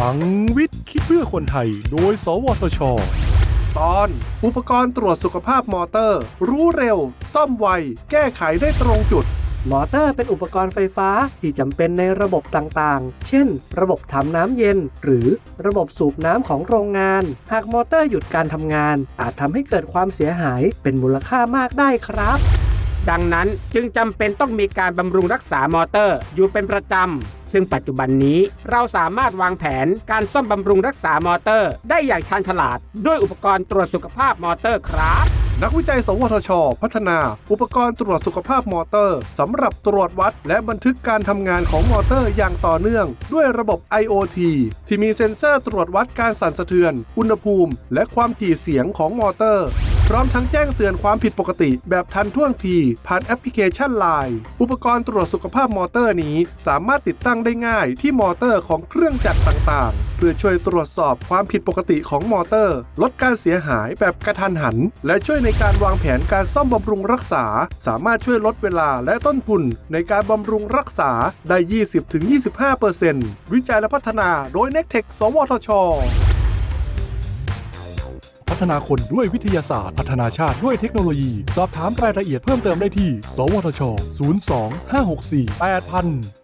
พลังวิทย์คิดเพื่อคนไทย โดย สวทช ตอนอุปกรณ์ตรวจสุขภาพมอเตอร์ รู้เร็ว ซ่อมไว แก้ไขได้ตรงจุด มอเตอร์เป็นอุปกรณ์ไฟฟ้าที่จำเป็นในระบบต่างๆ เช่น ระบบทำน้ำเย็น หรือระบบสูบน้ำของโรงงาน หากมอเตอร์หยุดการทำงาน อาจทำให้เกิดความเสียหายเป็นมูลค่ามากได้ครับดังนั้นจึงจำเป็นต้องมีการบำรุงรักษามอเตอร์อยู่เป็นประจำ ซึ่งปัจจุบันนี้เราสามารถวางแผนการซ่อมบำรุงรักษามอเตอร์ ได้อย่างชาญฉลาด ด้วยอุปกรณ์ตรวจสุขภาพมอเตอร์ครับ นักวิจัย สวทช พัฒนา อุปกรณ์ตรวจสุขภาพมอเตอร์สำหรับตรวจวัด และบันทึกการทำงานของมอเตอร์อย่างต่อเนื่อง ด้วยระบบ IoT ที่มีเซ็นเซอร์ตรวจวัดการสั่นสะเทือน อุณหภูมิ และความถี่เสียงของมอเตอร์ พร้อมทั้งแจ้งเตือนความผิดปกติแบบทันท่วงที ผ่านแอปพลิเคชัน Line อุปกรณ์ตรวจสุขภาพมอเตอร์นี้สามารถติดตั้งได้ง่ายที่มอเตอร์ของเครื่องจักรต่างๆ เพื่อช่วยตรวจสอบความผิดปกติของมอเตอร์ ลดการเสียหายแบบกระทันหัน และช่วยในการวางแผนการซ่อมบำรุงรักษา สามารถช่วยลดเวลาและต้นทุน ในการบำรุงรักษาได้ 20-25%วิจัยและพัฒนาโดย n e c t e c h สวทช พัฒนาคนด้วยวิทยาศาสตร์ พัฒนาชาติด้วยเทคโนโลยี สอบถามรายละเอียดเพิ่มเติมได้ที่ สวทช 02 564 8000